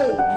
go.